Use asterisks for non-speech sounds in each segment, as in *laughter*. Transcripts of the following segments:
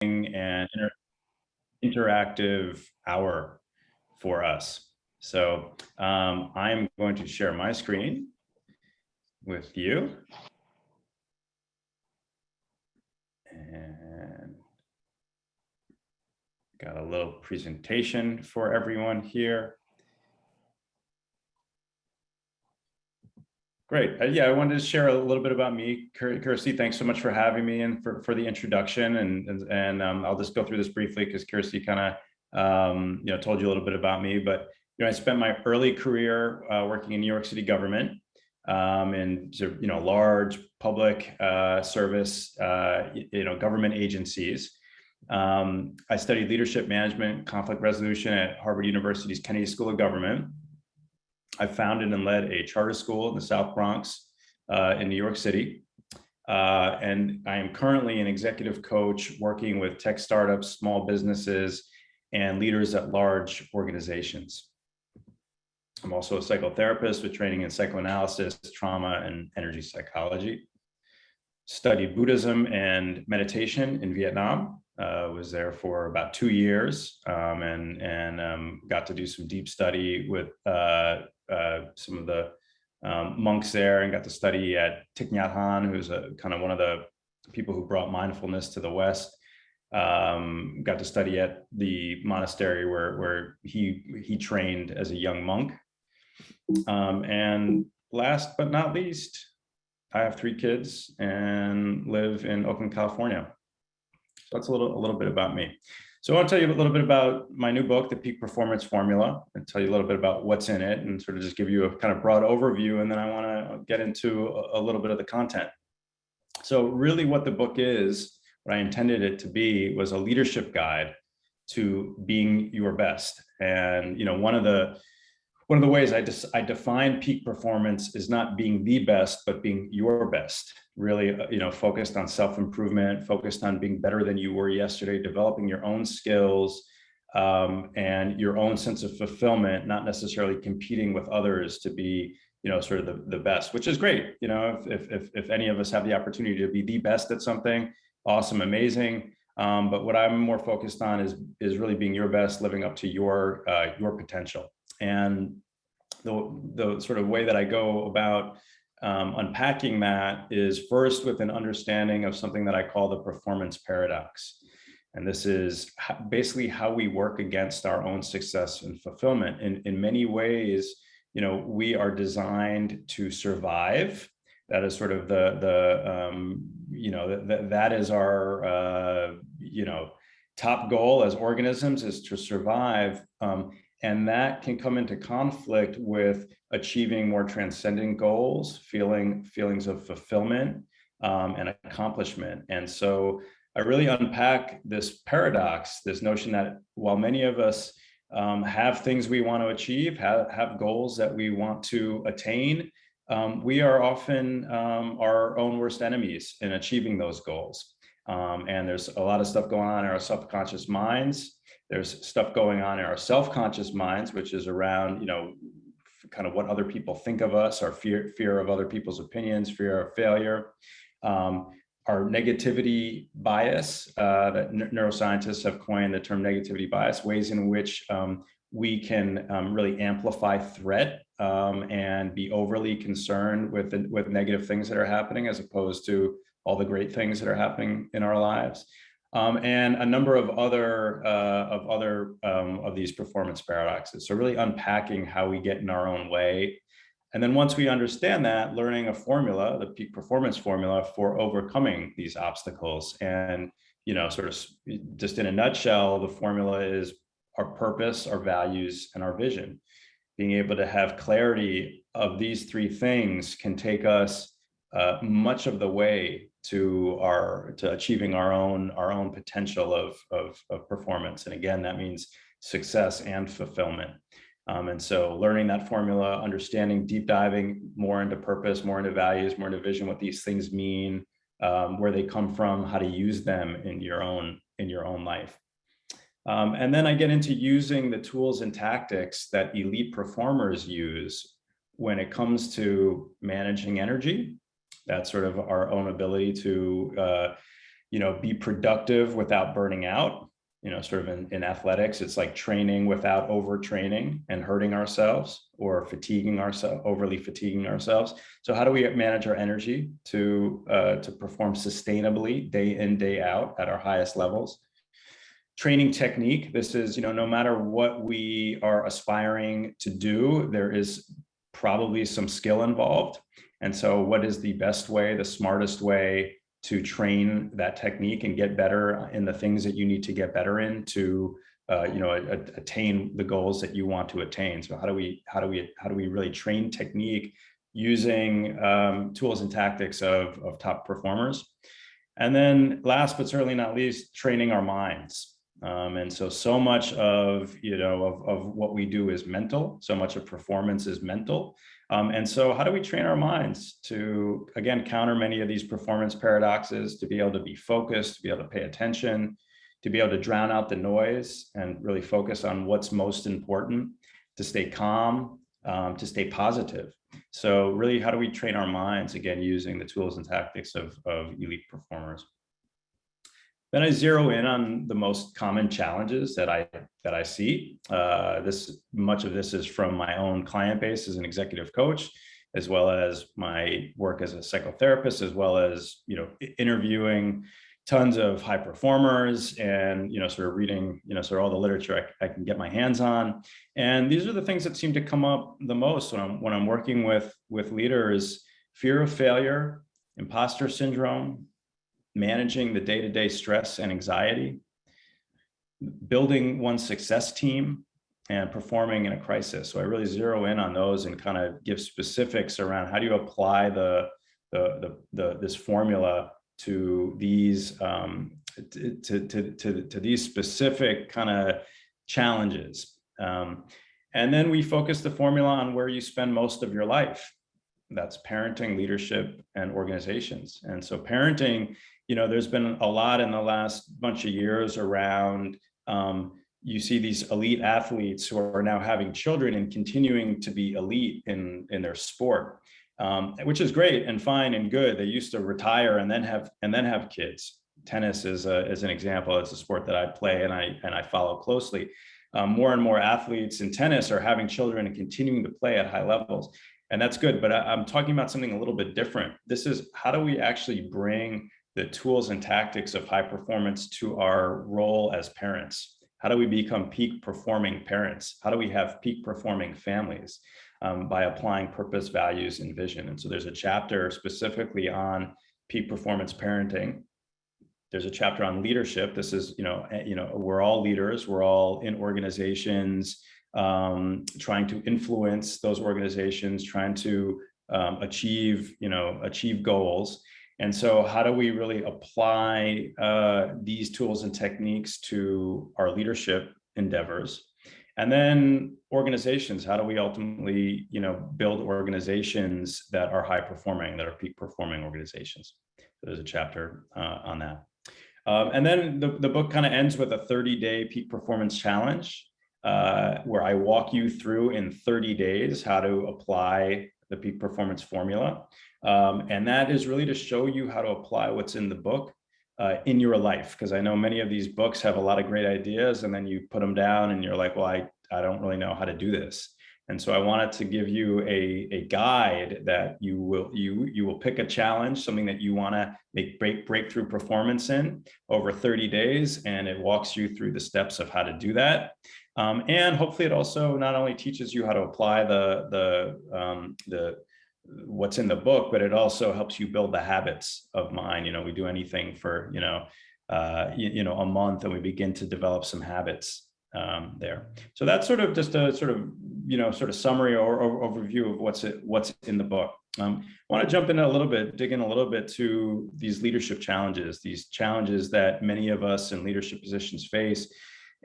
and inter interactive hour for us. So um, I'm going to share my screen with you. And got a little presentation for everyone here. Great. Uh, yeah, I wanted to share a little bit about me. Kirsty, thanks so much for having me and for, for the introduction. And, and, and um, I'll just go through this briefly because Kirsty kind of um, you know, told you a little bit about me. But you know, I spent my early career uh, working in New York City government um, in you know large public uh, service uh, you know government agencies. Um, I studied leadership management, conflict resolution at Harvard University's Kennedy School of Government. I founded and led a charter school in the South Bronx uh, in New York City. Uh, and I am currently an executive coach working with tech startups, small businesses, and leaders at large organizations. I'm also a psychotherapist with training in psychoanalysis, trauma, and energy psychology. Studied Buddhism and meditation in Vietnam. Uh, was there for about two years um, and and um, got to do some deep study with uh, uh, some of the um, monks there and got to study at Thich Nhat Hanh, who's a kind of one of the people who brought mindfulness to the West. Um, got to study at the monastery where, where he, he trained as a young monk. Um, and last but not least, I have three kids and live in Oakland, California. So that's a little, a little bit about me. So I want to tell you a little bit about my new book, The Peak Performance Formula, and tell you a little bit about what's in it and sort of just give you a kind of broad overview. And then I want to get into a, little bit of the content. So really what the book is, what I intended it to be was a leadership guide to being your best. And, you know, one of the one of the ways I, just I define peak performance is not being the best, but being your best, really, uh, you know, focused on self-improvement, focused on being better than you were yesterday, developing your own skills um, and your own sense of fulfillment, not necessarily competing with others to be, you know, sort of the, the best, which is great. You know, if, if, if any of us have the opportunity to be the best at something, awesome, amazing. Um, but what I'm more focused on is, is really being your best, living up to your, uh, your potential. And the, the sort of way that I go about um, unpacking that is first with an understanding of something that I call the performance paradox. And this is basically how we work against our own success and fulfillment. In, in many ways, you know, we are designed to survive. That is sort of the, the um, you know, that, that is our, uh, you know, top goal as organisms is to survive. Um, and that can come into conflict with achieving more transcendent goals, feeling feelings of fulfillment um, and accomplishment. And so I really unpack this paradox, this notion that while many of us um, have things we want to achieve, have, have goals that we want to attain, um, we are often um, our own worst enemies in achieving those goals. Um, and there's a lot of stuff going on in our subconscious minds there's stuff going on in our self-conscious minds, which is around, you know, kind of what other people think of us, our fear, fear of other people's opinions, fear of failure, um, our negativity bias uh, that neuroscientists have coined the term negativity bias, ways in which um, we can um, really amplify threat um, and be overly concerned with, with negative things that are happening as opposed to all the great things that are happening in our lives um, and a number of other uh, of other um, of these performance paradoxes. So really unpacking how we get in our own way. And then once we understand that, learning a formula, the peak performance formula for overcoming these obstacles. And, you know, sort of just in a nutshell, the formula is our purpose, our values, and our vision. Being able to have clarity of these three things can take us uh, much of the way to our to achieving our own our own potential of, of, of performance. And again, that means success and fulfillment. Um, and so learning that formula, understanding, deep diving more into purpose, more into values, more into vision, what these things mean, um, where they come from, how to use them in your own in your own life. Um, and then I get into using the tools and tactics that elite performers use when it comes to managing energy that's sort of our own ability to uh, you know, be productive without burning out. You know, sort of in, in athletics, it's like training without overtraining and hurting ourselves or fatiguing ourselves, overly fatiguing ourselves. So how do we manage our energy to, uh, to perform sustainably day in, day out at our highest levels? training technique. This is, you know, no matter what we are aspiring to do, there is probably some skill involved. And so what is the best way, the smartest way to train that technique and get better in the things that you need to get better in to uh, you know, attain the goals that you want to attain. So how do we, how do we, how do we really train technique using um, tools and tactics of, of top performers? And then last but certainly not least, training our minds. Um, and so, so much of, you know, of, of what we do is mental. So much of performance is mental. Um, and so how do we train our minds to, again, counter many of these performance paradoxes, to be able to be focused, to be able to pay attention, to be able to drown out the noise and really focus on what's most important, to stay calm, um, to stay positive. So really, how do we train our minds, again, using the tools and tactics of, of elite performers? Then I zero in on the most common challenges that I that I see. Uh, this much of this is from my own client base as an executive coach, as well as my work as a psychotherapist, as well as you know interviewing tons of high performers and you know sort of reading you know sort of all the literature I, I can get my hands on. And these are the things that seem to come up the most when I'm when I'm working with with leaders: fear of failure, imposter syndrome, managing the day-to-day -day stress and anxiety, building one success team, and performing in a crisis. So I really zero in on those and kind of give specifics around how do you apply the, the, the, the this formula to these um, to, to, to, to these specific kind of challenges. Um, and then we focus the formula on where you spend most of your life. That's parenting, leadership, and organizations. And so parenting you know, there's been a lot in the last bunch of years around, um, you see these elite athletes who are now having children and continuing to be elite in, in their sport, um, which is great and fine and good. They used to retire and then have and then have kids. Tennis is, a, is an example. It's a sport that I play and I, and I follow closely. Um, more and more athletes in tennis are having children and continuing to play at high levels. And that's good, but I, I'm talking about something a little bit different. This is how do we actually bring the tools and tactics of high performance to our role as parents. How do we become peak performing parents? How do we have peak performing families um, by applying purpose, values, and vision? And so there's a chapter specifically on peak performance parenting. There's a chapter on leadership. This is, you know, eh, you know, we're all leaders. We're all in organizations, um, trying to influence those organizations, trying to um, achieve, you know, achieve goals. And so how do we really apply uh, these tools and techniques to our leadership endeavors? And then organizations, how do we ultimately, you know, build organizations that are high performing, that are peak performing organizations? So there's a chapter uh, on that. Um, and then the, the book kind of ends with a 30 day peak performance challenge uh, where I walk you through in 30 days how to apply the peak performance formula. Um, and that is really to show you how to apply what's in the book uh, in your life. Because I know many of these books have a lot of great ideas and then you put them down and you're like, well, I, I don't really know how to do this. And so I wanted to give you a, a guide that you will you you will pick a challenge, something that you want to make break breakthrough performance in over 30 days, and it walks you through the steps of how to do that. Um, and hopefully it also not only teaches you how to apply the, the, um, the what's in the book, but it also helps you build the habits of mind. You know, we do anything for, you know, uh, you, you, know, a month and we begin to develop some habits um, there. So that's sort of just a sort of, you know, sort of summary or, or overview of what's it, what's in the book. Um, I want to jump in a little bit, dig in a little bit to these leadership challenges, these challenges that many of us in leadership positions face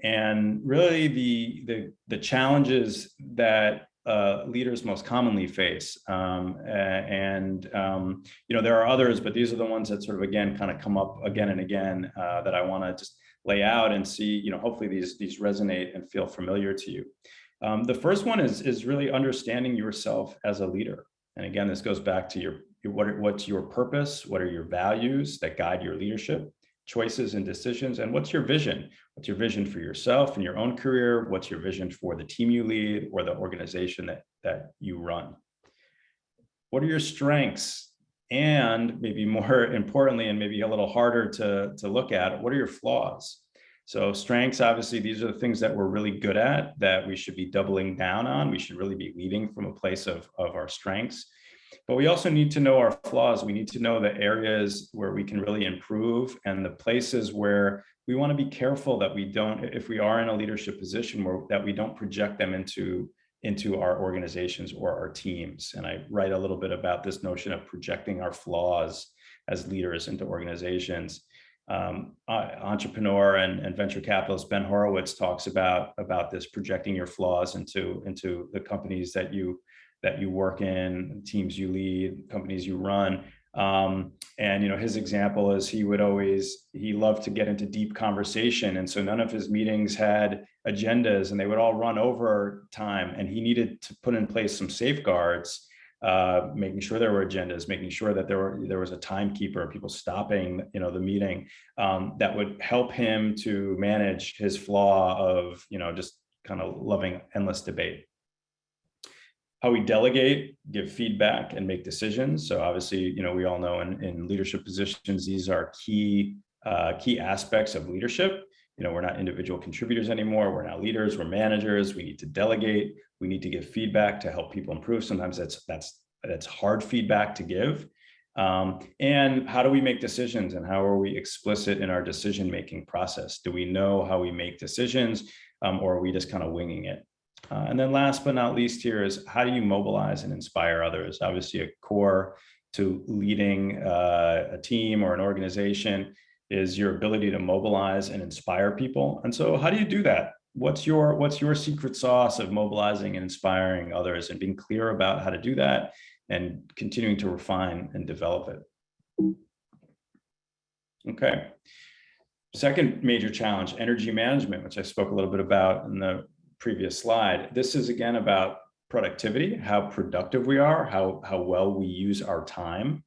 and really the, the, the challenges that uh, leaders most commonly face. Um, and, um, you know, there are others, but these are the ones that sort of, again, kind of come up again and again uh, that I want to just lay out and see, you know, hopefully these, these resonate and feel familiar to you. Um, the first one is, is really understanding yourself as a leader. And again, this goes back to your, your what, what's your purpose? What are your values that guide your leadership? Choices and decisions? And what's your vision? What's your vision for yourself and your own career? What's your vision for the team you lead or the organization that, that you run? What are your strengths? And maybe *laughs* more importantly, and maybe a little harder to, to look at, what are your flaws? So strengths, obviously, these are the things that we're really good at that we should be doubling down on. We should really be leading from a place of, of our strengths. But we also need to know our flaws. We need to know the areas where we can really improve and the places where we want to be careful that we don't, if we are in a leadership position where that we don't project them into, into our organizations or our teams. And I write a little bit about this notion of projecting our flaws as leaders into organizations. Um, entrepreneur and, and, venture capitalist Ben Horowitz talks about about this projecting your flaws into into the companies that you that you work in, teams you lead, companies you run. Um, and you know, his example is he would always, he loved to get into deep conversation. And so none of his meetings had agendas and they would all run over time. And he needed to put in place some safeguards, uh, making sure there were agendas, making sure that there were there was a timekeeper, people stopping, you know, the meeting um, that would help him to manage his flaw of, you know, just kind of loving endless debate how we delegate, give feedback, and make decisions. So obviously, you know, we all know in, in leadership positions, these are key uh, key aspects of leadership. You know, we're not individual contributors anymore. We're now leaders. We're managers. We need to delegate. We need to give feedback to help people improve. Sometimes that's that's that's hard feedback to give. Um, and how do we make decisions and how are we explicit in our decision making process? Do we know how we make decisions um, or are we just kind of winging it? Uh, and then last but not least here is how do you mobilize and inspire others? Obviously a core to leading uh, a team or an organization is your ability to mobilize and inspire people. And so how do you do that? What's your what's your secret sauce of mobilizing and inspiring others and being clear about how to do that and continuing to refine and develop it? Okay. Second major challenge, energy management, which I spoke a little bit about in the previous slide, this is again about productivity, how productive we are, how, how well we use our time.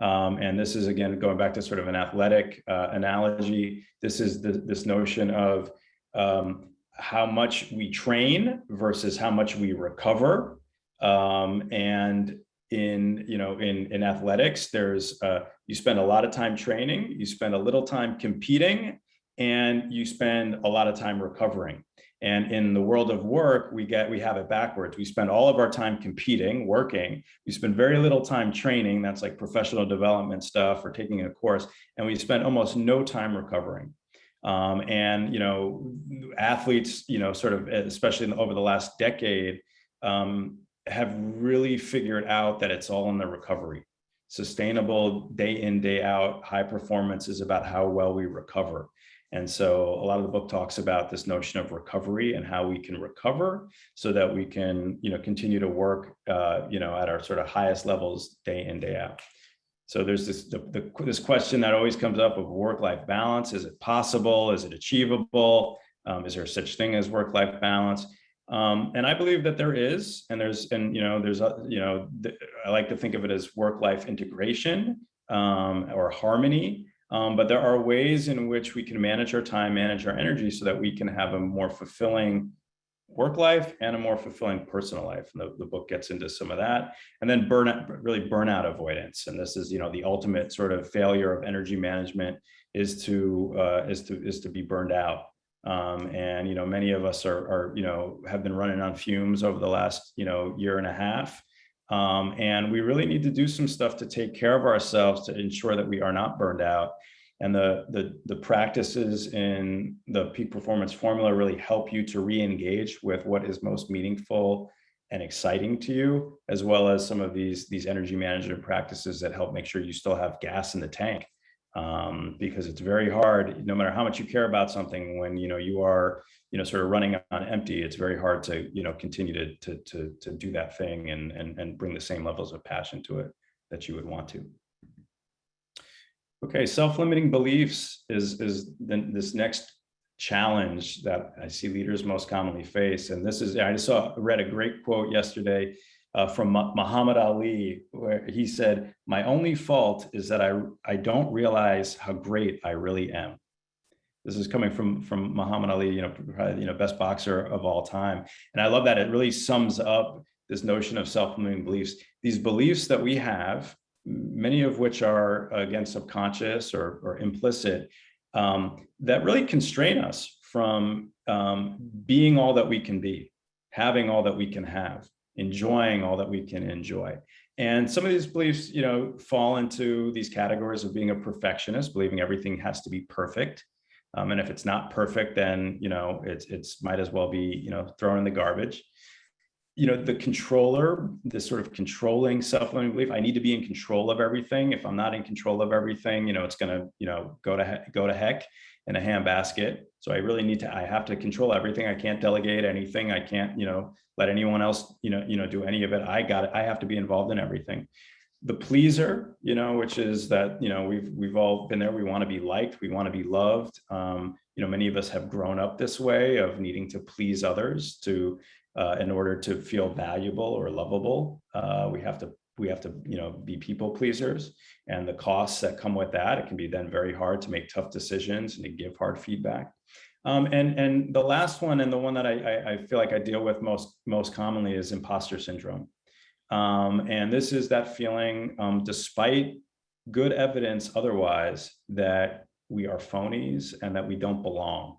Um, and this is again, going back to sort of an athletic uh, analogy, this is the, this notion of um, how much we train versus how much we recover. Um, and in, you know, in, in athletics, there's, uh, you spend a lot of time training, you spend a little time competing, and you spend a lot of time recovering. And in the world of work, we get we have it backwards. We spend all of our time competing, working. We spend very little time training. That's like professional development stuff or taking a course. And we spend almost no time recovering. Um, and, you know, athletes, you know, sort of, especially over the last decade, um, have really figured out that it's all in the recovery. Sustainable day in, day out, high performance is about how well we recover. And so a lot of the book talks about this notion of recovery and how we can recover so that we can, you know, continue to work, uh, you know, at our sort of highest levels day in, day out. So there's this, the, the, this question that always comes up of work-life balance. Is it possible? Is it achievable? Um, is there such thing as work-life balance? Um, and I believe that there is, and there's, and you know, there's, a, you know, I like to think of it as work-life integration um, or harmony. Um, but there are ways in which we can manage our time, manage our energy so that we can have a more fulfilling work life and a more fulfilling personal life. And the, the book gets into some of that. And then burnout, really burnout avoidance. And this is, you know, the ultimate sort of failure of energy management is to uh, is to is to be burned out. Um, and you know, many of us are, are you know have been running on fumes over the last you know year and a half. Um, and we really need to do some stuff to take care of ourselves to ensure that we are not burned out. And the, the, the practices in the peak performance formula really help you to re-engage with what is most meaningful and exciting to you, as well as some of these, these energy management practices that help make sure you still have gas in the tank. Um, because it's very hard, no matter how much you care about something, when you know you are you know, sort of running on empty, it's very hard to, you know, continue to, to, to, to do that thing and, and, and bring the same levels of passion to it that you would want to. Okay, self-limiting beliefs is, is the, this next challenge that I see leaders most commonly face. And this is, I just saw, read a great quote yesterday uh, from Muhammad Ali, where he said, my only fault is that I, I don't realize how great I really am. This is coming from, from Muhammad Ali, you know, probably, you know, best boxer of all time. And I love that it really sums up this notion of self-limiting beliefs. These beliefs that we have, many of which are again subconscious or, or implicit, um, that really constrain us from um, being all that we can be, having all that we can have, enjoying all that we can enjoy. And some of these beliefs, you know, fall into these categories of being a perfectionist, believing everything has to be perfect. Um, and if it's not perfect, then, you know, it's, it's might as well be, you know, thrown in the garbage you know, the controller, this sort of controlling self-limiting belief, I need to be in control of everything. If I'm not in control of everything, you know, it's going to, you know, go to go to heck in a handbasket. So I really need to, I have to control everything. I can't delegate anything. I can't, you know, let anyone else, you know, you know, do any of it. I got it. I have to be involved in everything. The pleaser, you know, which is that, you know, we've, we've all been there. We want to be liked. We want to be loved. Um, you know, many of us have grown up this way of needing to please others to, uh, in order to feel valuable or lovable. Uh, we have to we have to you know be people pleasers and the costs that come with that. It can be then very hard to make tough decisions and to give hard feedback. Um, and and the last one and the one that I, I, feel like I deal with most most commonly is imposter syndrome. Um, and this is that feeling, um, despite good evidence otherwise, that we are phonies and that we don't belong.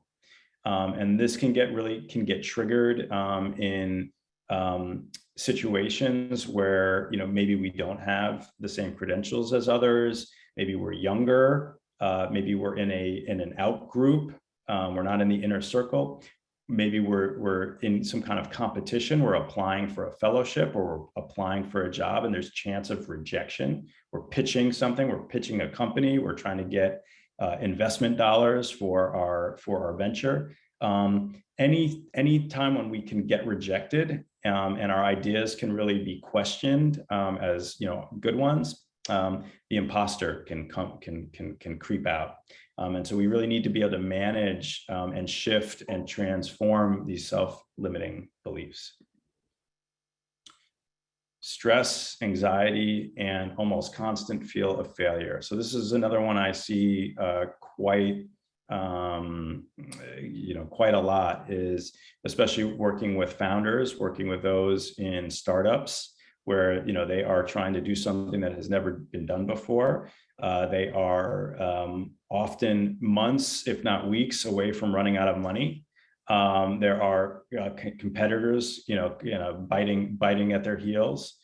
Um, and this can get really can get triggered um, in um, situations where you know maybe we don't have the same credentials as others, maybe we're younger, uh, maybe we're in a in an out group, um, we're not in the inner circle, maybe we're we're in some kind of competition, we're applying for a fellowship or we're applying for a job and there's chance of rejection. We're pitching something, we're pitching a company, we're trying to get uh, investment dollars for our for our venture. Um, any any time when we can get rejected um, and our ideas can really be questioned um, as you know good ones, um, the imposter can come can can can creep out. Um, and so we really need to be able to manage um, and shift and transform these self-limiting beliefs stress, anxiety, and almost constant feel of failure. So this is another one I see uh, quite, um, you know, quite a lot is especially working with founders, working with those in startups where, you know, they are trying to do something that has never been done before. Uh, they are um, often months, if not weeks away from running out of money. Um, there are uh, competitors, you know, you know, biting biting at their heels,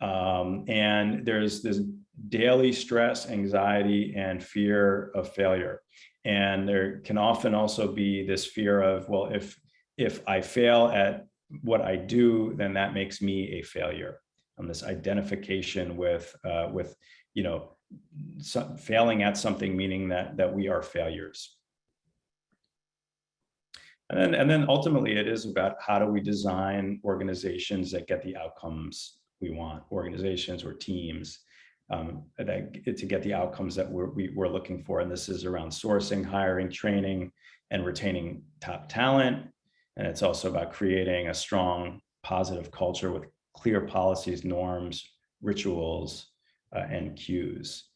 um, and there's this daily stress, anxiety, and fear of failure. And there can often also be this fear of, well, if if I fail at what I do, then that makes me a failure. And this identification with uh, with you know failing at something, meaning that that we are failures. And then, and then ultimately it is about how do we design organizations that get the outcomes we want, organizations or teams um, that, to get the outcomes that we're, we, are we are looking for. And this is around sourcing, hiring, training, and retaining top talent. And it's also about creating a strong, positive culture with clear policies, norms, rituals, uh, and cues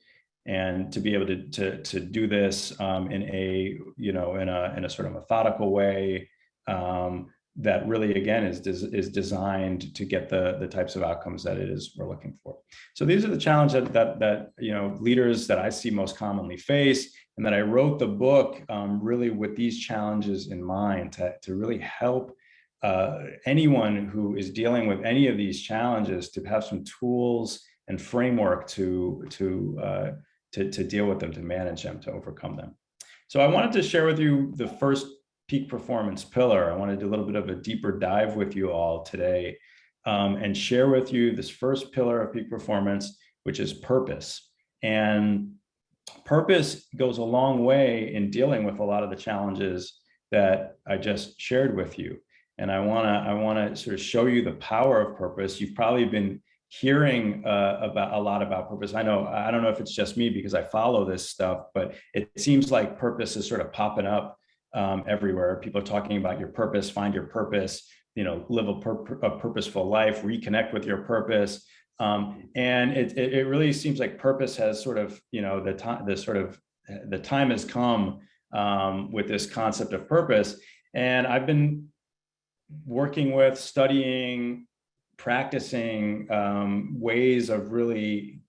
and to be able to to, to do this um, in a you know in a in a sort of methodical way um, that really again is is designed to get the the types of outcomes that it is we're looking for. So these are the challenges that that, that you know leaders that I see most commonly face, and that I wrote the book um, really with these challenges in mind to to really help. Uh, anyone who is dealing with any of these challenges to have some tools and framework to to uh, to, to deal with them, to manage them, to overcome them. So I wanted to share with you the first peak performance pillar. I want to do a little bit of a deeper dive with you all today um, and share with you this first pillar of peak performance, which is purpose. And purpose goes a long way in dealing with a lot of the challenges that I just shared with you. And I want to I want to sort of show you the power of purpose. You've probably been hearing uh, about a lot about purpose. I know, I don't know if it's just me because I follow this stuff, but it seems like purpose is sort of popping up um, everywhere. People are talking about your purpose, find your purpose, you know, live a, pur a purposeful life, reconnect with your purpose. Um, and it, it, it really seems like purpose has sort of, you know, the time, the sort of, the time has come um, with this concept of purpose. And I've been working with, studying, practicing um, ways of really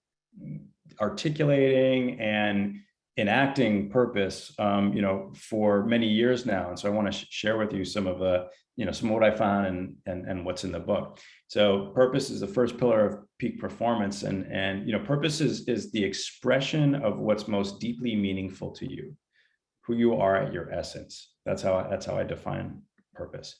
articulating and enacting purpose, um, you know, for many years now. And so I want to share with you some of the, you know, some of what I found and, and, and what's in the book. So purpose is the first pillar of peak performance. And, and, you know, purpose is, is the expression of what's most deeply meaningful to you, who you are at your essence. That's how, that's how I define purpose.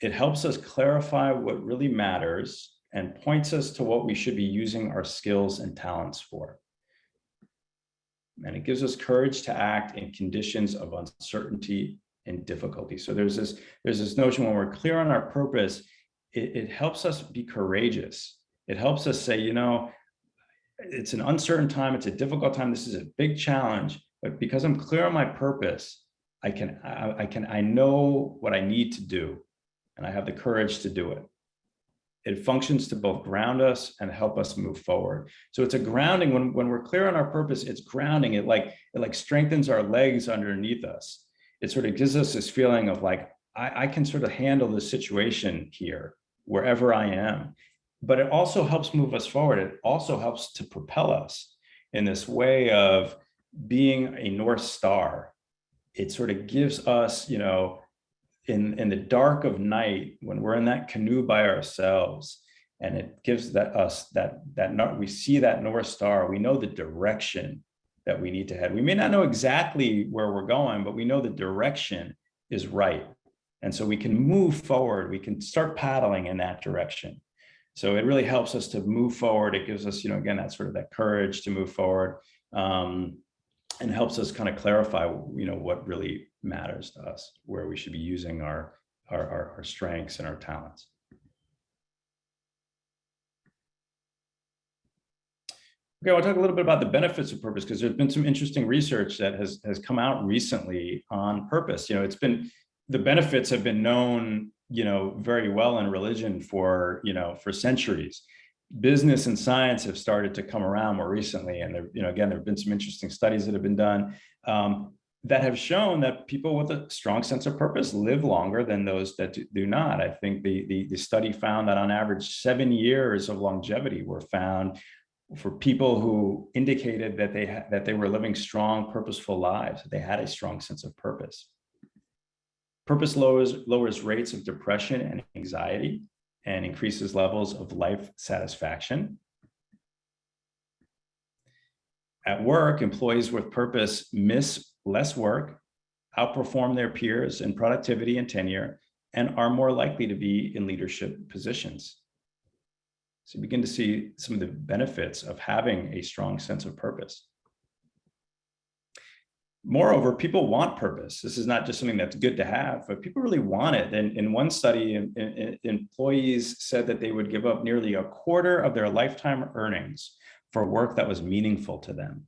It helps us clarify what really matters and points us to what we should be using our skills and talents for. And it gives us courage to act in conditions of uncertainty and difficulty. So there's this, there's this notion when we're clear on our purpose, it, it helps us be courageous. It helps us say, you know, it's an uncertain time, it's a difficult time, this is a big challenge, but because I'm clear on my purpose, I can, I, I can, I know what I need to do and I have the courage to do it. It functions to both ground us and help us move forward. So it's a grounding when, when we're clear on our purpose, it's grounding. It like, it like strengthens our legs underneath us. It sort of gives us this feeling of like, I, I can sort of handle the situation here, wherever I am. But it also helps move us forward. It also helps to propel us in this way of being a North Star. It sort of gives us, you know, in, in the dark of night, when we're in that canoe by ourselves, and it gives that us that that we see that North Star, we know the direction that we need to head. We may not know exactly where we're going, but we know the direction is right. And so we can move forward, we can start paddling in that direction. So it really helps us to move forward. It gives us, you know, again, that sort of that courage to move forward um, and helps us kind of clarify, you know, what really matters to us, where we should be using our, our, our, our strengths and our talents. Okay, I'll talk a little bit about the benefits of purpose because there's been some interesting research that has has come out recently on purpose. You know, it's been the benefits have been known, you know, very well in religion for, you know, for centuries. Business and science have started to come around more recently. And there, you know, again, there have been some interesting studies that have been done. Um, that have shown that people with a strong sense of purpose live longer than those that do not. I think the, the, the study found that on average, seven years of longevity were found for people who indicated that they that they were living strong, purposeful lives. They had a strong sense of purpose. Purpose lowers, lowers rates of depression and anxiety and increases levels of life satisfaction. At work, employees with purpose miss less work, outperform their peers in productivity and tenure, and are more likely to be in leadership positions. So you begin to see some of the benefits of having a strong sense of purpose. Moreover, people want purpose. This is not just something that's good to have, but people really want it. And in one study, employees said that they would give up nearly a quarter of their lifetime earnings for work that was meaningful to them.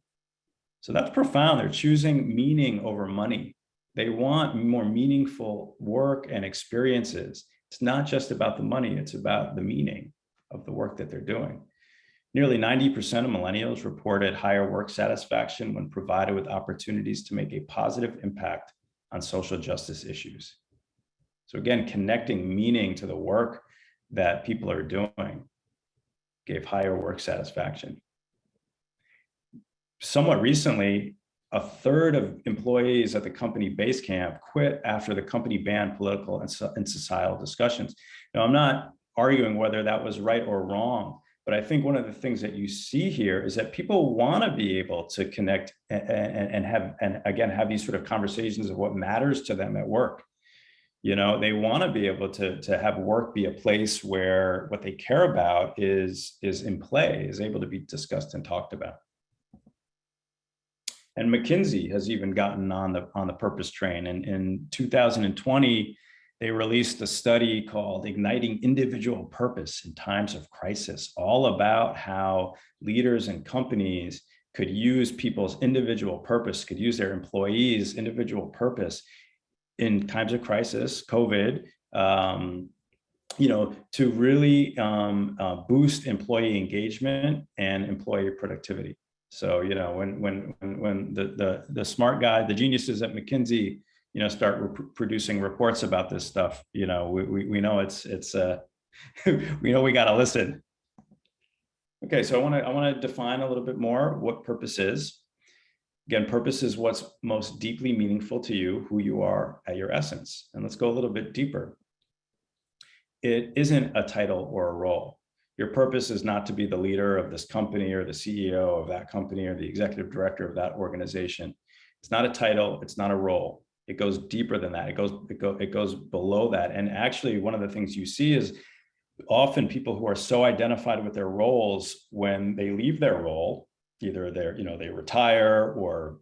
So that's profound. They're choosing meaning over money. They want more meaningful work and experiences. It's not just about the money, it's about the meaning of the work that they're doing. Nearly 90% of millennials reported higher work satisfaction when provided with opportunities to make a positive impact on social justice issues. So again, connecting meaning to the work that people are doing gave higher work satisfaction somewhat recently, a third of employees at the company Basecamp quit after the company banned political and, and societal discussions. Now, I'm not arguing whether that was right or wrong, but I think one of the things that you see here is that people want to be able to connect and, and, and have, and again, have these sort of conversations of what matters to them at work. You know, they want to be able to, to have work be a place where what they care about is, is in play, is able to be discussed and talked about. And McKinsey has even gotten on the on the purpose train. And in 2020, they released a study called Igniting Individual Purpose in Times of Crisis, all about how leaders and companies could use people's individual purpose, could use their employees' individual purpose in times of crisis, COVID, um, you know, to really um, uh, boost employee engagement and employee productivity. So, you know, when when when the the the smart guy, the geniuses at McKinsey, you know, start producing reports about this stuff, you know, we we, we know it's it's uh, *laughs* we know we got to listen. Okay, so I want to I want to define a little bit more what purpose is. Again, purpose is what's most deeply meaningful to you, who you are at your essence. And let's go a little bit deeper. It isn't a title or a role. Your purpose is not to be the leader of this company or the CEO of that company or the executive director of that organization. It's not a title, it's not a role. It goes deeper than that. It goes, it, go, it goes below that. And actually one of the things you see is often people who are so identified with their roles when they leave their role, either they're, you know, they retire or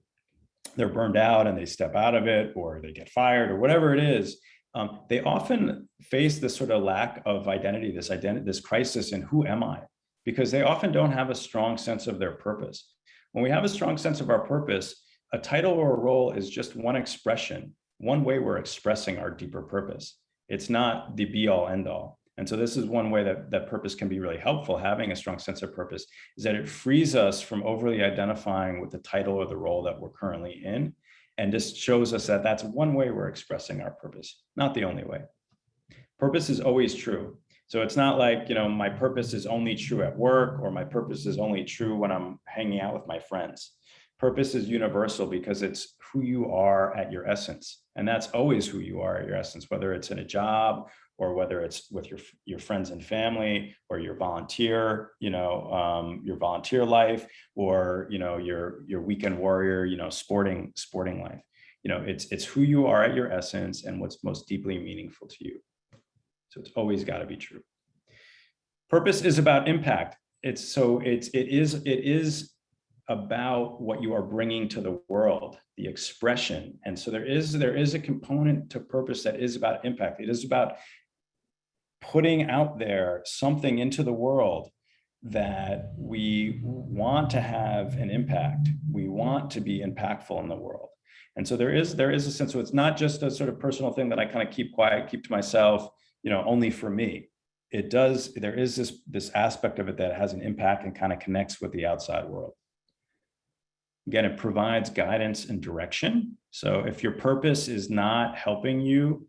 they're burned out and they step out of it or they get fired or whatever it is, um, they often face this sort of lack of identity, this identity, this crisis in who am I? Because they often don't have a strong sense of their purpose. When we have a strong sense of our purpose, a title or a role is just one expression, one way we're expressing our deeper purpose. It's not the be all end all. And so this is one way that, that purpose can be really helpful, having a strong sense of purpose, is that it frees us from overly identifying with the title or the role that we're currently in, and just shows us that that's one way we're expressing our purpose, not the only way. Purpose is always true. So it's not like, you know, my purpose is only true at work or my purpose is only true when I'm hanging out with my friends. Purpose is universal because it's who you are at your essence. And that's always who you are at your essence, whether it's in a job or whether it's with your, your friends and family or your volunteer, you know, um, your volunteer life or, you know, your, your weekend warrior, you know, sporting, sporting life. You know, it's, it's who you are at your essence and what's most deeply meaningful to you. So it's always got to be true. Purpose is about impact. It's so it's, it is, it is about what you are bringing to the world, the expression. And so there is, there is a component to purpose that is about impact. It is about putting out there something into the world that we want to have an impact. We want to be impactful in the world. And so there is there is a sense, so it's not just a sort of personal thing that I kind of keep quiet, keep to myself, you know, only for me. It does, there is this, this aspect of it that has an impact and kind of connects with the outside world. Again, it provides guidance and direction. So if your purpose is not helping you,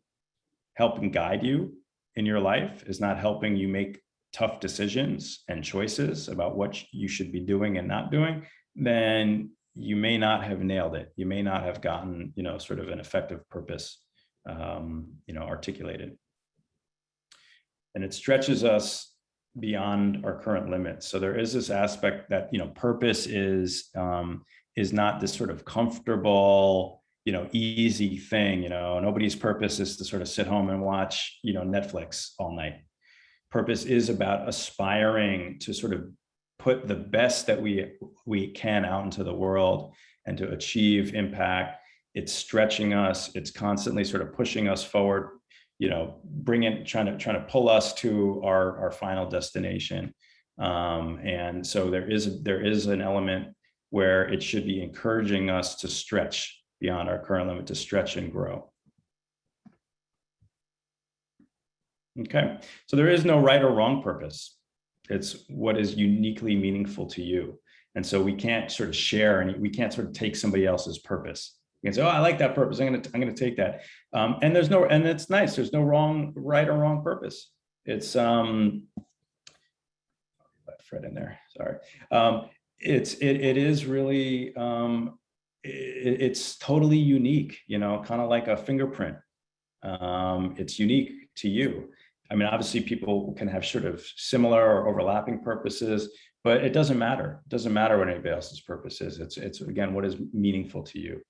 helping guide you, in your life is not helping you make tough decisions and choices about what you should be doing and not doing, then you may not have nailed it. You may not have gotten, you know, sort of an effective purpose, um, you know, articulated. And it stretches us beyond our current limits. So there is this aspect that, you know, purpose is, um, is not this sort of comfortable, you know, easy thing, you know, nobody's purpose is to sort of sit home and watch, you know, Netflix all night. Purpose is about aspiring to sort of put the best that we we can out into the world and to achieve impact. It's stretching us. It's constantly sort of pushing us forward, you know, bringing, trying to, trying to pull us to our, our final destination. Um, and so there is, there is an element where it should be encouraging us to stretch beyond our current limit to stretch and grow. Okay, so there is no right or wrong purpose. It's what is uniquely meaningful to you. And so we can't sort of share and we can't sort of take somebody else's purpose. You can say, oh, I like that purpose. I'm going to, I'm going to take that. Um, and there's no, and it's nice. There's no wrong, right or wrong purpose. It's, um, Fred in there, sorry. Um, it's, it, it is really, um, it's totally unique, you know, kind of like a fingerprint. Um, it's unique to you. I mean, obviously people can have sort of similar or overlapping purposes, but it doesn't matter. It doesn't matter what anybody else's purpose is. It's, it's again, what is meaningful to you.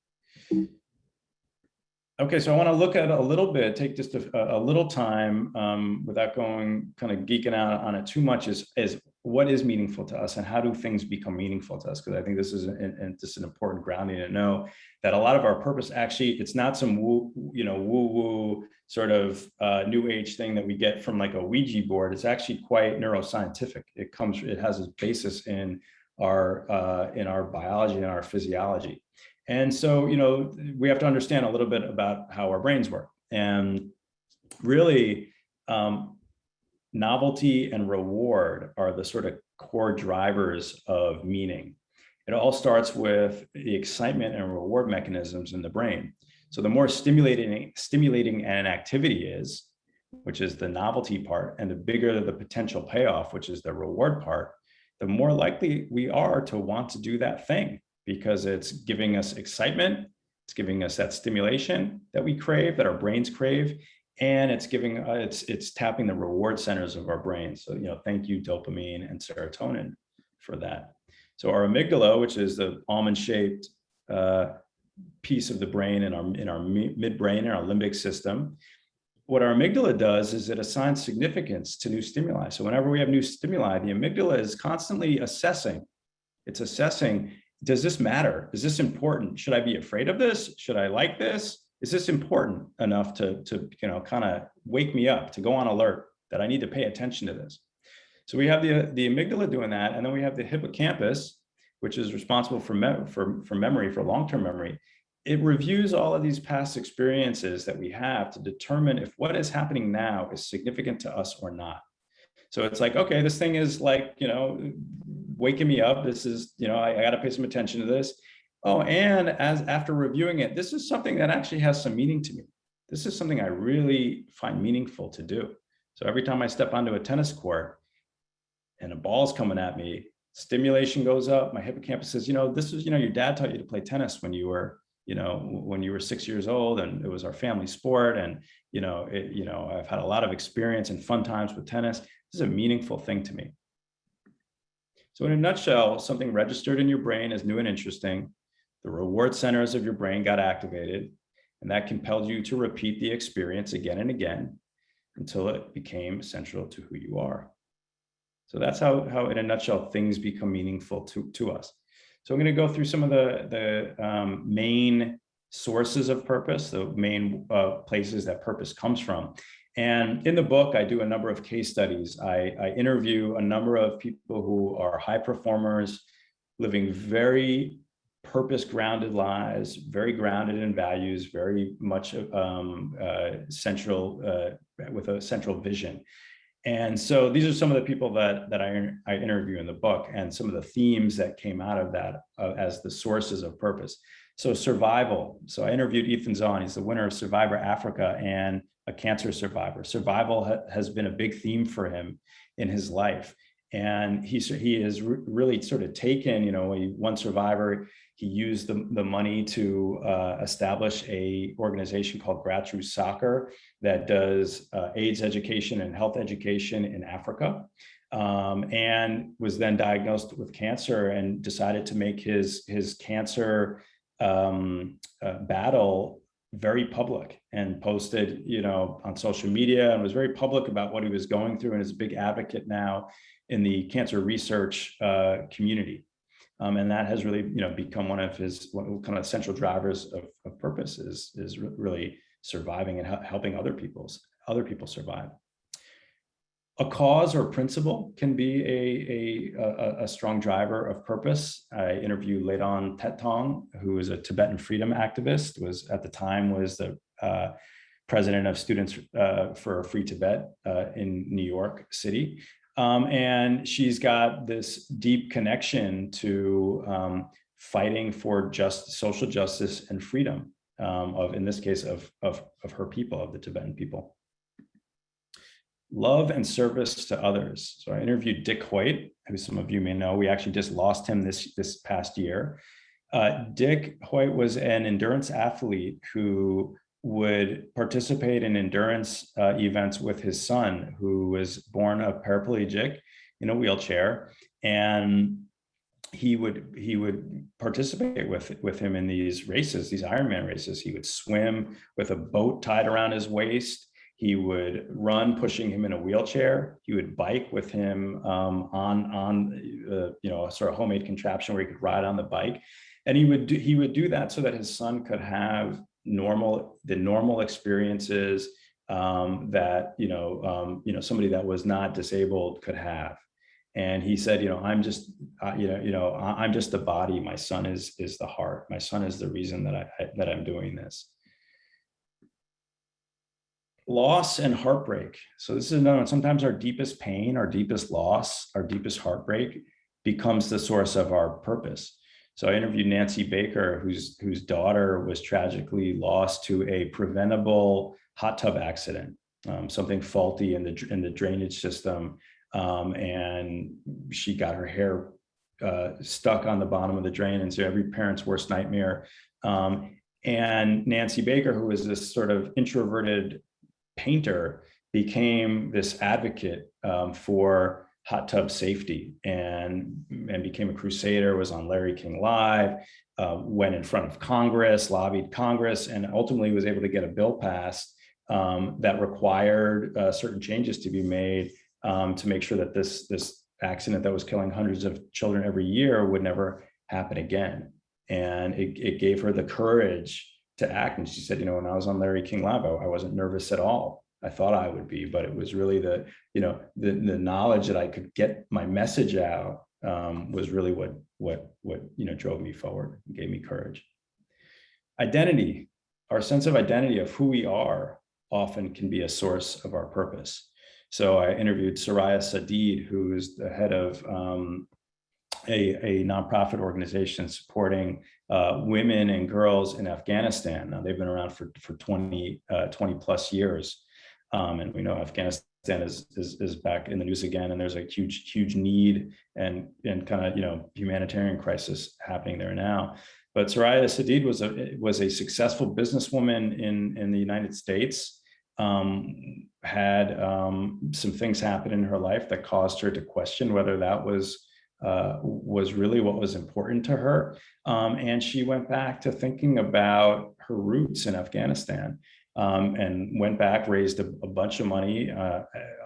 Okay, so I want to look at a little bit, take just a, a little time um, without going kind of geeking out on it too much is, is what is meaningful to us and how do things become meaningful to us? Because I think this is an, just an important grounding to know that a lot of our purpose actually, it's not some woo, you know, woo woo sort of uh, new age thing that we get from like a Ouija board. It's actually quite neuroscientific. It comes, it has its basis in our, uh, in our biology and our physiology. And so, you know, we have to understand a little bit about how our brains work. And really um, novelty and reward are the sort of core drivers of meaning. It all starts with the excitement and reward mechanisms in the brain. So the more stimulating, stimulating an activity is, which is the novelty part, and the bigger the potential payoff, which is the reward part, the more likely we are to want to do that thing because it's giving us excitement, it's giving us that stimulation that we crave, that our brains crave, and it's giving uh, it's it's tapping the reward centers of our brain. So you know, thank you dopamine and serotonin for that. So our amygdala, which is the almond-shaped uh, piece of the brain in our in our midbrain and our limbic system, what our amygdala does is it assigns significance to new stimuli. So whenever we have new stimuli, the amygdala is constantly assessing. It's assessing, does this matter? Is this important? Should I be afraid of this? Should I like this? Is this important enough to, to you know, kind of wake me up, to go on alert that I need to pay attention to this? So we have the, the amygdala doing that, and then we have the hippocampus, which is responsible for, me for, for memory, for long-term memory. It reviews all of these past experiences that we have to determine if what is happening now is significant to us or not. So it's like, okay, this thing is like, you know, waking me up. This is, you know, I, I got to pay some attention to this. Oh, and as after reviewing it, this is something that actually has some meaning to me. This is something I really find meaningful to do. So every time I step onto a tennis court and a ball's coming at me, stimulation goes up. My hippocampus says, you know, this is, you know, your dad taught you to play tennis when you were, you know, when you were six years old and it was our family sport. And, you know, it, you know, I've had a lot of experience and fun times with tennis. This is a meaningful thing to me. So in a nutshell, something registered in your brain as new and interesting the reward centers of your brain got activated, and that compelled you to repeat the experience again and again until it became central to who you are. So that's how, how in a nutshell, things become meaningful to, to us. So I'm going to go through some of the, the um, main sources of purpose, the main uh, places that purpose comes from. And in the book, I do a number of case studies. I, I interview a number of people who are high performers, living very purpose grounded lives, very grounded in values, very much um, uh, central uh, with a central vision. And so these are some of the people that, that I, I interview in the book and some of the themes that came out of that uh, as the sources of purpose. So survival. So I interviewed Ethan Zohn. He's the winner of Survivor Africa and a cancer survivor. Survival ha has been a big theme for him in his life. And he, he has re really sort of taken, you know, one survivor, he used the, the money to uh, establish a organization called Grassroots Soccer that does uh, AIDS education and health education in Africa. Um, and was then diagnosed with cancer and decided to make his, his cancer um, uh, battle very public and posted, you know, on social media and was very public about what he was going through and is a big advocate now in the cancer research uh, community. Um, and that has really, you know, become one of his one, kind of central drivers of, of purpose is, is really surviving and helping other people's other people survive. A cause or principle can be a, a, a, strong driver of purpose. I interviewed Lhadon Tethong, who is a Tibetan freedom activist, was at the time was the uh, president of Students uh, for Free Tibet uh, in New York City. Um, and she's got this deep connection to um, fighting for just social justice and freedom um, of, in this case, of, of, of her people, of the Tibetan people. Love and service to others. So I interviewed Dick Hoyt, who some of you may know. We actually just lost him this, this past year. Uh, Dick Hoyt was an endurance athlete who would participate in endurance uh, events with his son, who was born a paraplegic in a wheelchair. And he would he would participate with with him in these races, these Ironman races. He would swim with a boat tied around his waist. He would run, pushing him in a wheelchair. He would bike with him um, on on uh, you know a sort of homemade contraption where he could ride on the bike, and he would do, he would do that so that his son could have normal, the normal experiences um, that, you know, um, you know, somebody that was not disabled could have. And he said, you know, I'm just, uh, you know, you know, I'm just the body. My son is is the heart. My son is the reason that I that I'm doing this. loss and heartbreak. So this is another one. Sometimes our deepest pain, our deepest loss, our deepest heartbreak becomes the source of our purpose. So I interviewed Nancy Baker, whose whose daughter was tragically lost to a preventable hot tub accident, um, something faulty in the in the drainage system, um, and she got her hair uh, stuck on the bottom of the drain, and so every parent's worst nightmare. Um, and Nancy Baker, who was this sort of introverted painter, became this advocate um, for hot tub safety and, and became a crusader, was on Larry King Live, uh, went in front of Congress, lobbied Congress, and ultimately was able to get a bill passed um, that required uh, certain changes to be made um, to make sure that this, this accident that was killing hundreds of children every year would never happen again. And it, it gave her the courage to act. And she said, you know, when I was on Larry King Live, I, I wasn't nervous at all. I thought I would be, but it was really the, you know, the, the knowledge that I could get my message out um, was really what, what, what, you know, drove me forward and gave me courage. Identity, our sense of identity of who we are often can be a source of our purpose. So I interviewed Suraya Sadeed, who is the head of um, a, a nonprofit organization supporting uh, women and girls in Afghanistan. Now they've been around for, for 20, uh, 20 plus years. Um, and we know Afghanistan is, is, is back in the news again, and there's a huge, huge need and, and kind of, you know, humanitarian crisis happening there now. But Suraya Sadeed was a, was a successful businesswoman in, in the United States, um, had um, some things happen in her life that caused her to question whether that was uh, was really what was important to her. Um, and she went back to thinking about her roots in Afghanistan um, and went back, raised a, a bunch of money uh,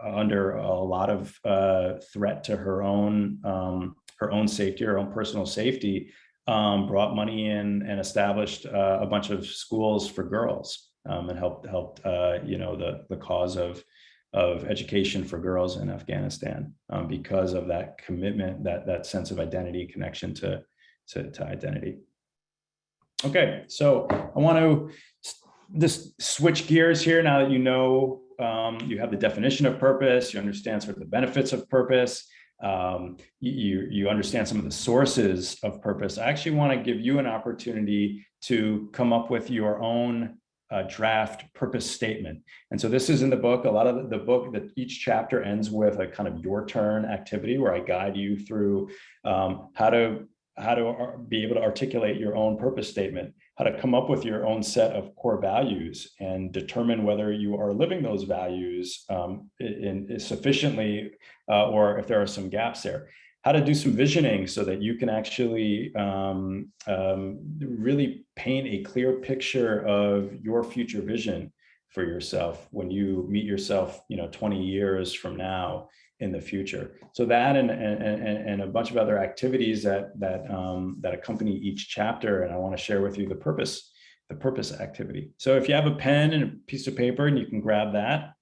under a lot of uh, threat to her own um, her own safety, her own personal safety, um, brought money in and established uh, a bunch of schools for girls um, and helped helped uh, you know the the cause of of education for girls in Afghanistan um, because of that commitment, that that sense of identity, connection to, to, to identity. Okay, so I want to just switch gears here now that you know um, you have the definition of purpose, you understand sort of the benefits of purpose, um, you, you understand some of the sources of purpose. I actually want to give you an opportunity to come up with your own uh, draft purpose statement. And so this is in the book, a lot of the, book that each chapter ends with a kind of your turn activity where I guide you through um, how to how to be able to articulate your own purpose statement, how to come up with your own set of core values and determine whether you are living those values um, in, in sufficiently uh, or if there are some gaps there. How to do some visioning so that you can actually um, um, really paint a clear picture of your future vision for yourself when you meet yourself, you know, 20 years from now in the future. So that and, and, and a bunch of other activities that, that, um, that accompany each chapter. And I wanna share with you the purpose, the purpose activity. So if you have a pen and a piece of paper and you can grab that,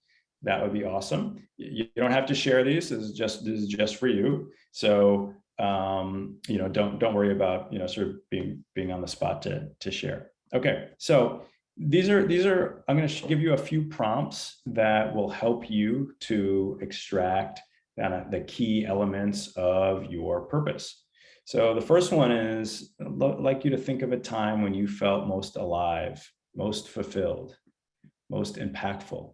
that would be awesome. You don't have to share these. This is just this is just for you. So um, you know, don't don't worry about you know sort of being being on the spot to to share. Okay, so these are these are I'm going to give you a few prompts that will help you to extract the key elements of your purpose. So the first one is I'd like you to think of a time when you felt most alive, most fulfilled, most impactful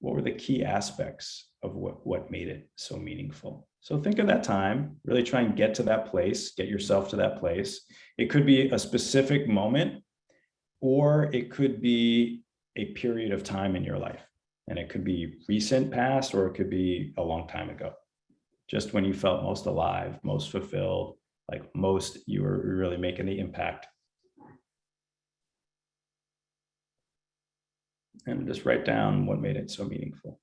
what were the key aspects of what, what made it so meaningful? So think of that time, really try and get to that place, get yourself to that place. It could be a specific moment, or it could be a period of time in your life. And it could be recent past, or it could be a long time ago. Just when you felt most alive, most fulfilled, like most you were really making the impact and just write down what made it so meaningful.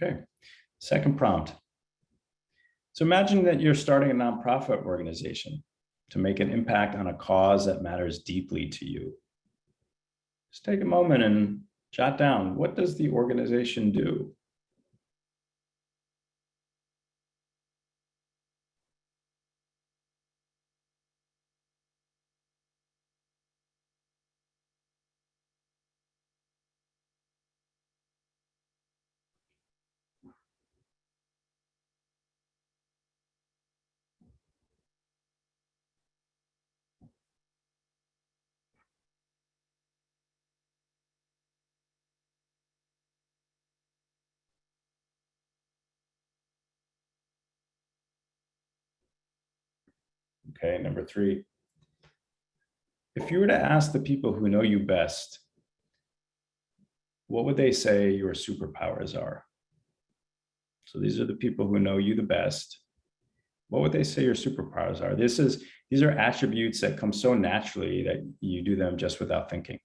Okay, second prompt. So imagine that you're starting a nonprofit organization to make an impact on a cause that matters deeply to you. Just take a moment and jot down, what does the organization do? Okay, number three. If you were to ask the people who know you best, what would they say your superpowers are? So these are the people who know you the best. What would they say your superpowers are? This is these are attributes that come so naturally that you do them just without thinking.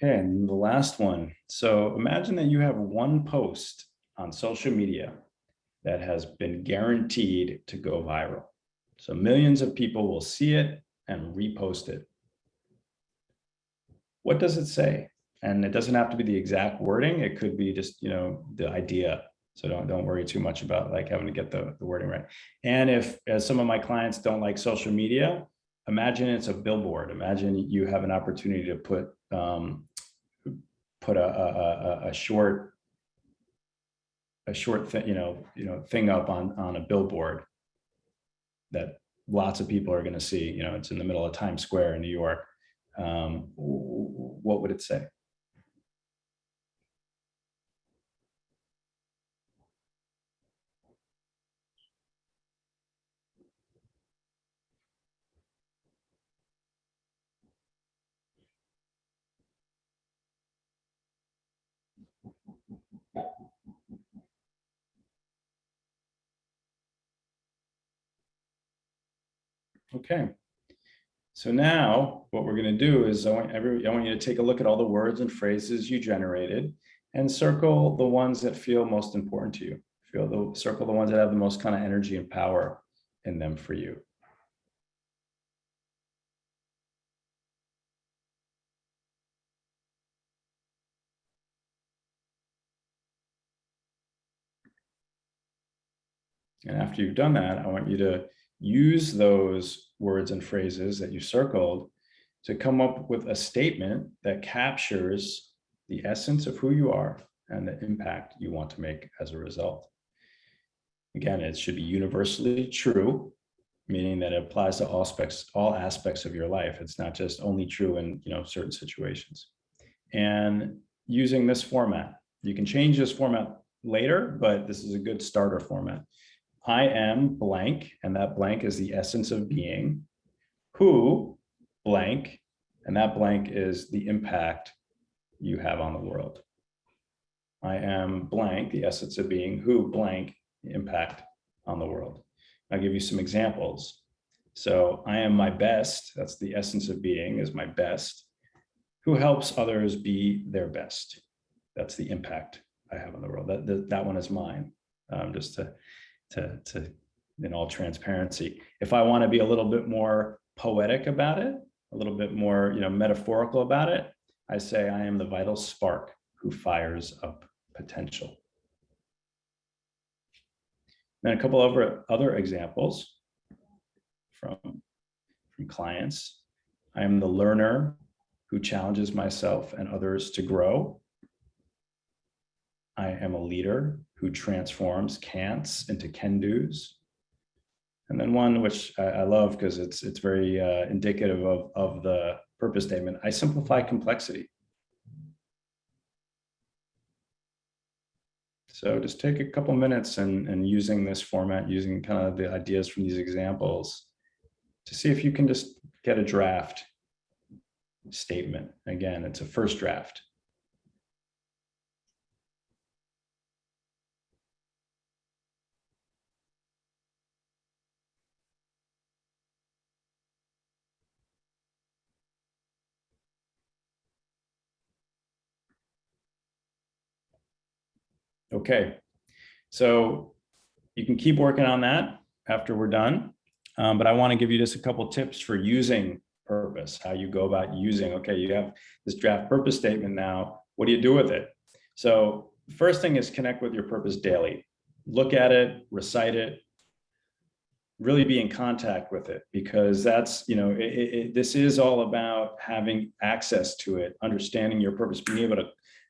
Okay, and the last one. So imagine that you have one post on social media that has been guaranteed to go viral. So millions of people will see it and repost it. What does it say? And it doesn't have to be the exact wording. It could be just, you know, the idea. So don't, don't worry too much about like having to get the, the wording right. And if as some of my clients don't like social media, imagine it's a billboard. Imagine you have an opportunity to put um, put a, a, a, a short a short thing, you know, you know, thing up on on a billboard that lots of people are going to see. You know, it's in the middle of Times Square in New York. Um, what would it say? Okay. So now what we're going to do is I want every I want you to take a look at all the words and phrases you generated and circle the ones that feel most important to you. Feel the circle the ones that have the most kind of energy and power in them for you. And after you've done that, I want you to use those words and phrases that you circled to come up with a statement that captures the essence of who you are and the impact you want to make as a result. Again, it should be universally true, meaning that it applies to all aspects, all aspects of your life. It's not just only true in you know certain situations. And using this format, you can change this format later, but this is a good starter format. I am blank, and that blank is the essence of being, who blank, and that blank is the impact you have on the world. I am blank, the essence of being, who blank, the impact on the world. I'll give you some examples. So I am my best, that's the essence of being, is my best. Who helps others be their best? That's the impact I have on the world. That, that, that one is mine, um, just to to, to in all transparency. If I want to be a little bit more poetic about it, a little bit more, you know, metaphorical about it, I say I am the vital spark who fires up potential. Then a couple of other examples from, from clients. I am the learner who challenges myself and others to grow. I am a leader who transforms can'ts into can-dos. And then one which I, I love because it's it's very uh, indicative of, of the purpose statement. I simplify complexity. So just take a couple minutes and, and using this format, using kind of the ideas from these examples to see if you can just get a draft statement. Again, it's a first draft. Okay, so you can keep working on that after we're done. Um, but I want to give you just a couple tips for using purpose, how you go about using, okay, you have this draft purpose statement now, what do you do with it? So first thing is connect with your purpose daily. Look at it, recite it, really be in contact with it because that's, you know, it, it, this is all about having access to it, understanding your purpose, being able to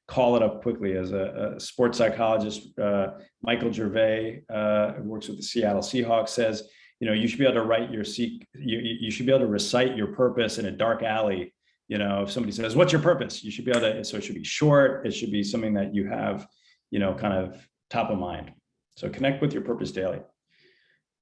call it up quickly as a, a sports psychologist, uh, Michael Gervais, uh, who works with the Seattle Seahawks says, you know, you should be able to write your seek, you, you should be able to recite your purpose in a dark alley. You know, if somebody says, what's your purpose? You should be able to, so it should be short. It should be something that you have, you know, kind of top of mind. So connect with your purpose daily.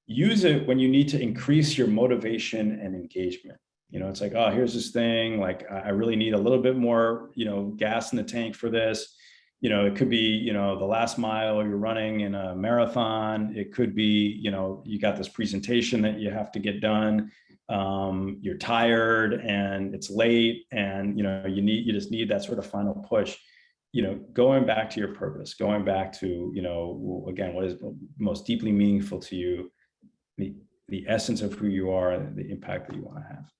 Use it when you need to increase your motivation and engagement. You know, it's like, oh, here's this thing, like I really need a little bit more, you know, gas in the tank for this. You know, it could be, you know, the last mile you're running in a marathon. It could be, you know, you got this presentation that you have to get done. Um, you're tired and it's late and, you know, you need, you just need that sort of final push you know, going back to your purpose, going back to, you know, again, what is most deeply meaningful to you, the, the essence of who you are, the impact that you want to have.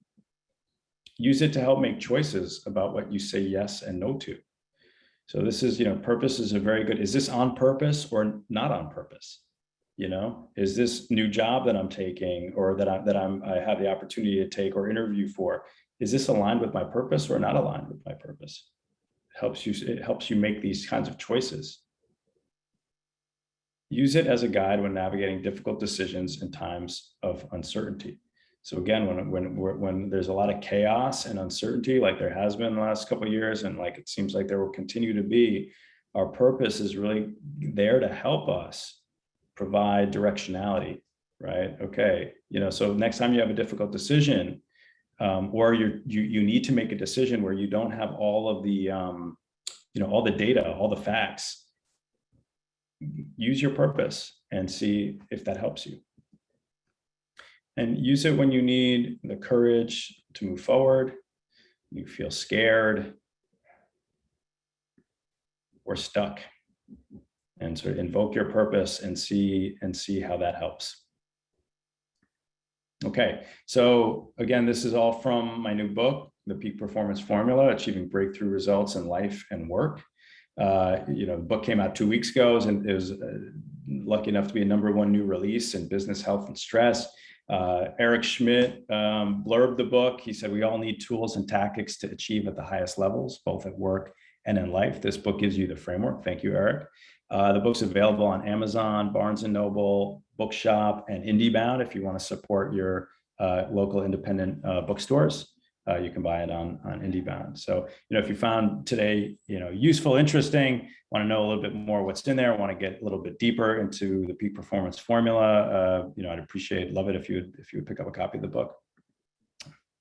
Use it to help make choices about what you say yes and no to. So this is, you know, purpose is a very good, is this on purpose or not on purpose? You know, is this new job that I'm taking or that I that I'm I have the opportunity to take or interview for, is this aligned with my purpose or not aligned with my purpose? It helps you, it helps you make these kinds of choices. Use it as a guide when navigating difficult decisions in times of uncertainty. So again, when, when, when there's a lot of chaos and uncertainty, like there has been the last couple of years, and like it seems like there will continue to be, our purpose is really there to help us provide directionality, right? Okay, you know, so next time you have a difficult decision, um, or you you you need to make a decision where you don't have all of the um, you know all the data, all the facts. Use your purpose and see if that helps you and use it when you need the courage to move forward, you feel scared or stuck and sort of invoke your purpose and see and see how that helps. Okay, so again, this is all from my new book, The Peak Performance Formula, Achieving Breakthrough Results in Life and Work. Uh, you know, the book came out two weeks ago and it was uh, lucky enough to be a number one new release in business, health, and stress. Uh, Eric Schmidt um, blurbed the book. He said, we all need tools and tactics to achieve at the highest levels, both at work and in life. This book gives you the framework. Thank you, Eric. Uh, the book's available on Amazon, Barnes & Noble, Bookshop, and IndieBound if you want to support your uh, local independent uh, bookstores uh, you can buy it on, on IndieBound. So, you know, if you found today, you know, useful, interesting, want to know a little bit more what's in there, want to get a little bit deeper into the peak performance formula, uh, you know, I'd appreciate, love it if you if you would pick up a copy of the book.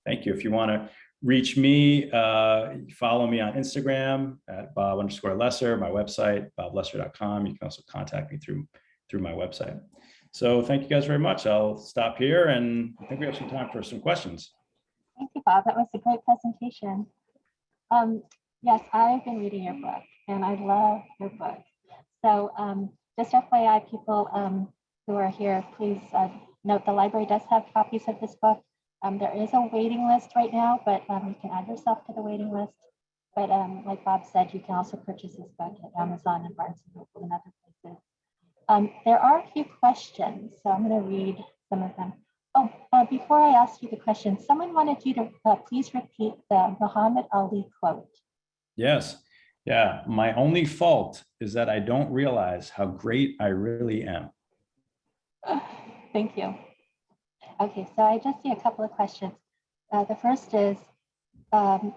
Thank you. If you want to reach me, uh, follow me on Instagram at Bob underscore Lesser, my website, boblesser.com. You can also contact me through, through my website. So thank you guys very much. I'll stop here and I think we have some time for some questions. Thank you, Bob. That was a great presentation. Um, yes, I've been reading your book and I love your book. So um, just FYI, people um, who are here, please uh, note the library does have copies of this book. Um, there is a waiting list right now, but um, you can add yourself to the waiting list. But um, like Bob said, you can also purchase this book at Amazon and Barnes & Noble and other places. There are a few questions, so I'm going to read some of them. Before I ask you the question, someone wanted you to uh, please repeat the Muhammad Ali quote. Yes. Yeah. My only fault is that I don't realize how great I really am. *sighs* Thank you. Okay, so I just see a couple of questions. Uh, the first is, um,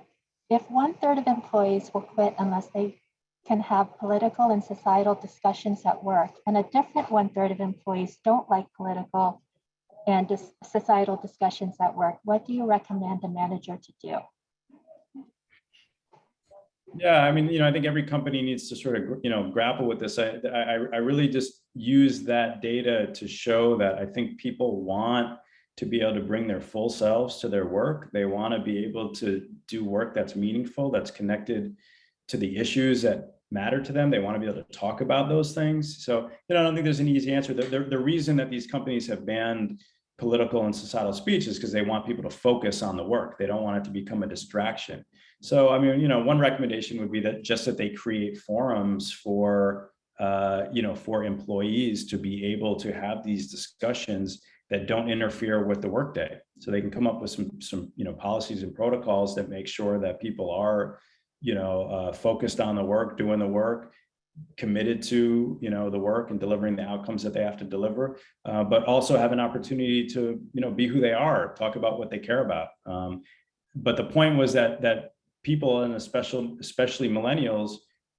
if one third of employees will quit unless they can have political and societal discussions at work, and a different one third of employees don't like political and dis- societal discussions at work, what do you recommend the manager to do? Yeah, I mean, you know, I think every company needs to sort of, you know, grapple with this. I, I, I really just use that data to show that I think people want to be able to bring their full selves to their work. They want to be able to do work that's meaningful, that's connected to the issues that matter to them. They want to be able to talk about those things. So, you know, I don't think there's an easy answer. The, the, the reason that these companies have banned political and societal speech is because they want people to focus on the work. They don't want it to become a distraction. So, I mean, you know, one recommendation would be that just that they create forums for, uh, you know, for employees to be able to have these discussions that don't interfere with the workday. So they can come up with some, some, you know, policies and protocols that make sure that people are, you know, uh, focused on the work, doing the work, committed to, you know, the work and delivering the outcomes that they have to deliver, uh, but also have an opportunity to, you know, be who they are, talk about what they care about. Um, but the point was that that people and especially especially millennials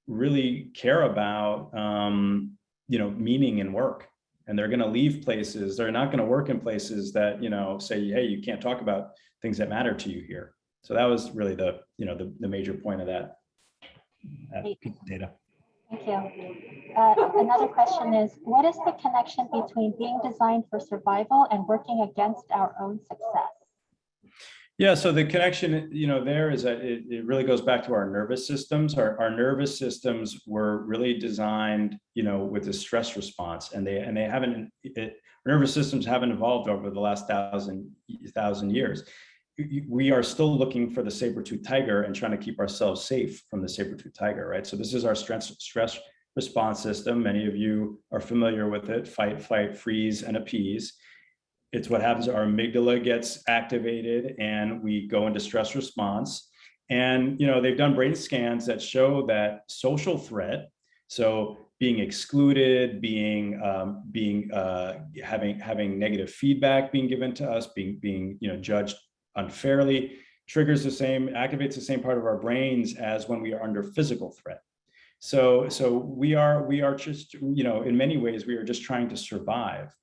really care about um, you know meaning in work. And they're going to leave places they're not going to work in places that you know say hey you can't talk about things that matter to you here. So that was really the you know the, the major point of that, that data Thank you. Uh, another question is, what is the connection between being designed for survival and working against our own success? Yeah, so the connection, you know, there is that it, it really goes back to our nervous systems. Our, our nervous systems were really designed, you know, with a stress response, and they and they haven't. It, nervous systems haven't evolved over the last thousand thousand years. We are still looking for the saber-tooth tiger and trying to keep ourselves safe from the saber-tooth tiger, right? So this is our stress stress response system. Many of you are familiar with it: fight, fight, freeze, and appease it's what happens our amygdala gets activated and we go into stress response and you know they've done brain scans that show that social threat so being excluded being um, being uh, having having negative feedback being given to us being being you know judged unfairly triggers the same activates the same part of our brains as when we are under physical threat. So so we are we are just you know in many ways we are just trying to survive.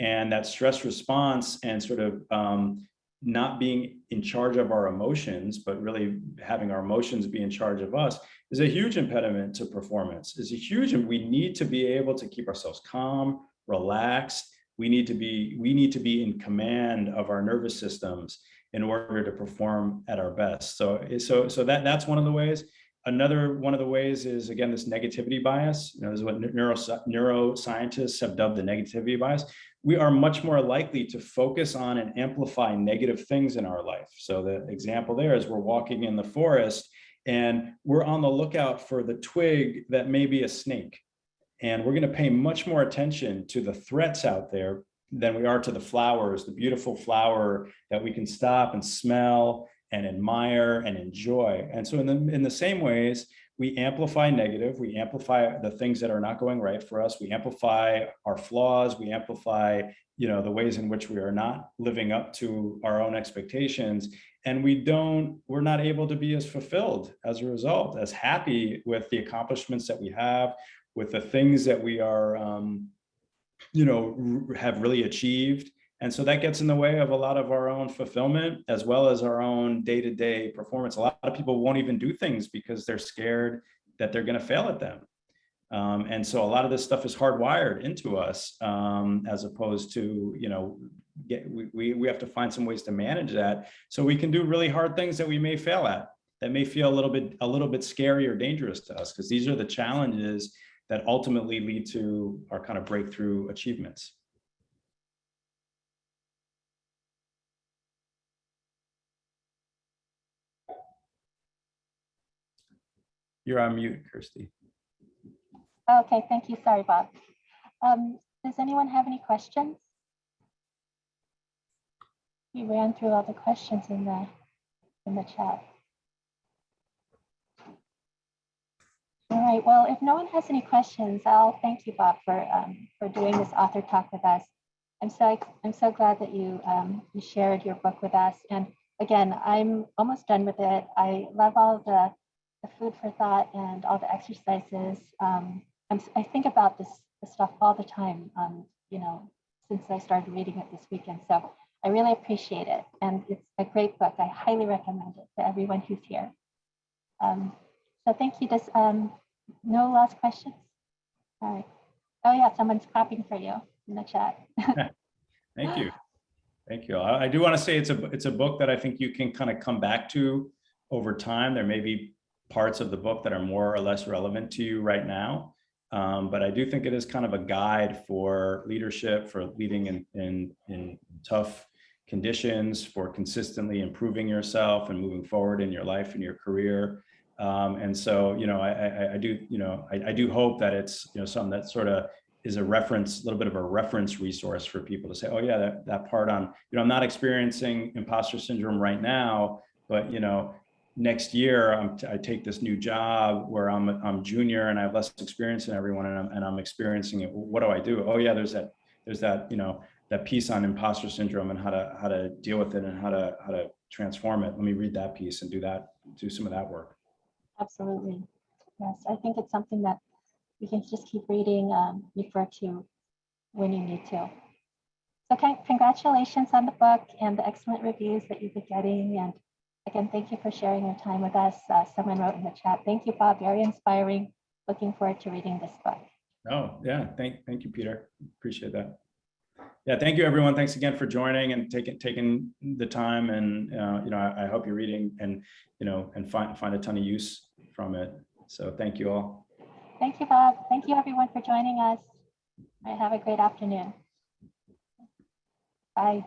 And that stress response and sort of um, not being in charge of our emotions, but really having our emotions be in charge of us is a huge impediment to performance, is a huge, and we need to be able to keep ourselves calm, relaxed. We need to be, we need to be in command of our nervous systems in order to perform at our best. So, so, so that, that's one of the ways. Another one of the ways is, again, this negativity bias. You know, this is what neuro, neuroscientists have dubbed the negativity bias we are much more likely to focus on and amplify negative things in our life. So the example there is we're walking in the forest and we're on the lookout for the twig that may be a snake. And we're gonna pay much more attention to the threats out there than we are to the flowers, the beautiful flower that we can stop and smell and admire and enjoy. And so in the, in the same ways, we amplify negative, we amplify the things that are not going right for us, we amplify our flaws, we amplify you know the ways in which we are not living up to our own expectations and we don't we're not able to be as fulfilled as a result as happy with the accomplishments that we have with the things that we are um, you know have really achieved and so that gets in the way of a lot of our own fulfillment as well as our own day-to-day performance. A lot of people won't even do things because they're scared that they're going to fail at them. Um, and so a lot of this stuff is hardwired into us um, as opposed to, you know, get, we, we have to find some ways to manage that so we can do really hard things that we may fail at that may feel a little bit a little bit scary or dangerous to us because these are the challenges that ultimately lead to our kind of breakthrough achievements. You're on mute, Kirsty. Okay, thank you. Sorry, Bob. Um, does anyone have any questions? We ran through all the questions in the in the chat. All right, well, if no one has any questions, I'll thank you, Bob, for um, for doing this author talk with us. I'm so, I'm so glad that you, um, you shared your book with us. And again, I'm almost done with it. I love all the, the food for thought and all the exercises. Um, I think about this, this stuff all the time, um, you know, since I started reading it this weekend. So I really appreciate it. And it's a great book. I highly recommend it to everyone who's here. Um, so thank you. Just um, no last questions. All right. Oh yeah, someone's clapping for you in the chat. *laughs* *laughs* Thank you. Thank you. I, I do want to say it's a, it's a book that I think you can kind of come back to over time. There may be parts of the book that are more or less relevant to you right now. Um, but I do think it is kind of a guide for leadership, for leading in, in, in tough conditions, for consistently improving yourself and moving forward in your life and your career. Um, and so, you know, I, I, I do, you know, I, I do hope that it's, you know, something that sort of is a reference, a little bit of a reference resource for people to say, oh yeah, that, that part on, you know, I'm not experiencing imposter syndrome right now, but, you know, next year I'm, I take this new job where I'm, I'm junior and I have less experience than everyone and I'm, and I'm experiencing it. What do I do? Oh yeah, there's that, there's that, you know, that piece on imposter syndrome and how to, how to deal with it and how to, how to transform it. Let me read that piece and do that, do some of that work. Absolutely. Yes, I think it's something that you can just keep reading, um, refer to when you need to. So Okay, congratulations on the book and the excellent reviews that you've been getting. And again, thank you for sharing your time with us. Uh, someone wrote in the chat, thank you, Bob, very inspiring. Looking forward to reading this book. Oh, yeah, thank, thank you, Peter. Appreciate that. Yeah, thank you, everyone. Thanks again for joining and taking taking the time. And uh, you know, I, I hope you're reading and you know and find find a ton of use from it. So thank you all. Thank you, Bob. Thank you, everyone, for joining us. Right, have a great afternoon. Bye.